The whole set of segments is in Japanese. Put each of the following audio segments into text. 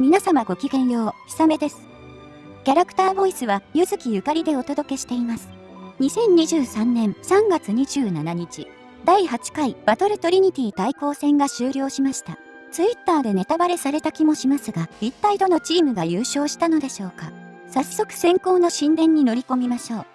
皆様ごきげんよう、ひさめです。キャラクターボイスは、ゆずきゆかりでお届けしています。2023年3月27日、第8回バトルトリニティ対抗戦が終了しました。ツイッターでネタバレされた気もしますが、一体どのチームが優勝したのでしょうか。早速先行の神殿に乗り込みましょう。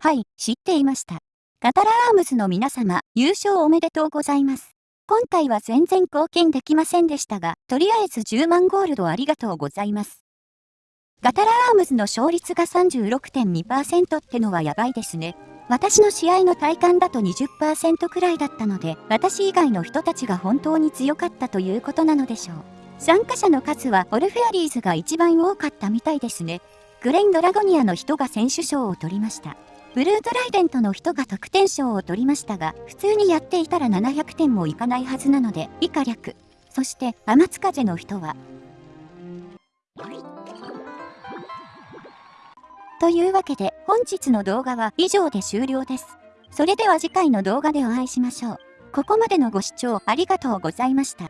はい、知っていました。カタラアームズの皆様、優勝おめでとうございます。今回は全然貢献できませんでしたが、とりあえず10万ゴールドありがとうございます。ガタラアームズの勝率が36.2%ってのはやばいですね。私の試合の体感だと20%くらいだったので、私以外の人たちが本当に強かったということなのでしょう。参加者の数はオルフェアリーズが一番多かったみたいですね。グレン・ドラゴニアの人が選手賞を取りました。ブルートライデントの人が得点賞を取りましたが、普通にやっていたら700点もいかないはずなので、以下略。そして、天津風の人は。というわけで、本日の動画は以上で終了です。それでは次回の動画でお会いしましょう。ここまでのご視聴ありがとうございました。